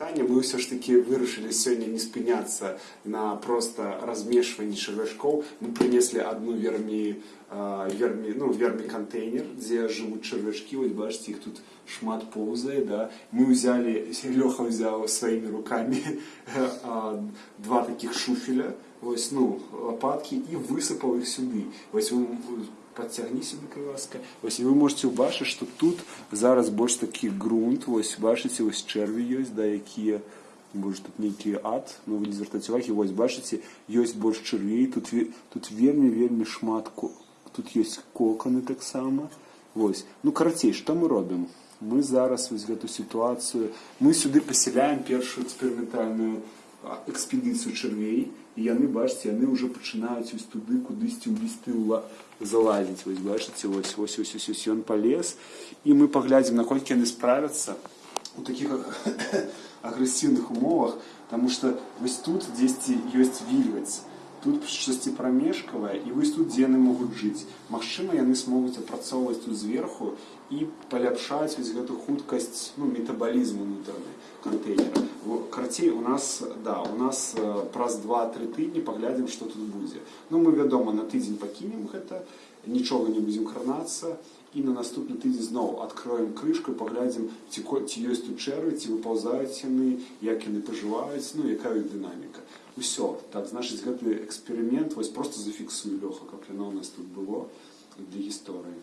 Таня, мы все ж таки вырашили сегодня не спыняться на просто размешивании червячков. Мы принесли одну верми, э, верми, ну, верми контейнер, где живут червячки. Вот бачите, их тут шмат ползает, да. Мы взяли, Леха взял своими руками э, два таких шуфеля, ось, ну, лопатки і висипав їх сюди. Ось ви Подтягни себе, будь ласка. Ось і ви можете побачити, що тут зараз більш такий ґрунт. Ось бачите, ось черві є, да, які Боже, тут некий ад, ну ви не звертайте уваги, ось бачите, є більш червей, тут, ве- тут вельми, вельми шмат, ко- тут є кокони так само. Ось. Ну, коротше, що ми робимо? Ми зараз ось в цю ситуацію, ми сюди поселяємо першу експериментальну а, експедицію червей, і вони, бачите, вони вже починають ось туди кудись у лісти ула- залазити. Ось бачите, ось, ось, ось, ось, ось, він полез. І ми поглядимо, наскільки вони справляться у таких агрессивных умовах, тому що ось тут десь є вільгаць, тут щось промежкавае, і вось тут дзе яны могуць жыць. Магчыма, яны смогуць апрацоўваць тут зверху і паляпшаць вось гэту хуткасць ну, метабалізму унутраны кантэйнера. Во, Карцей у нас да, у нас э, праз 2-3 тыдні паглядзім, што тут будзе. Ну мы вядома на тыдзень пакінем гэта, нічога не будзем кранацца і на наступны тыдзень зноў адкроем крышку і паглядзім ці, ко- ці ёсць тут чэрвы ці выпаўзаюць яны як яны пажываюць ну якая іх дынаміка усё так значыць гэты эксперымент вось просто зафіксую лёха каб яно ў нас тут было для гісторыі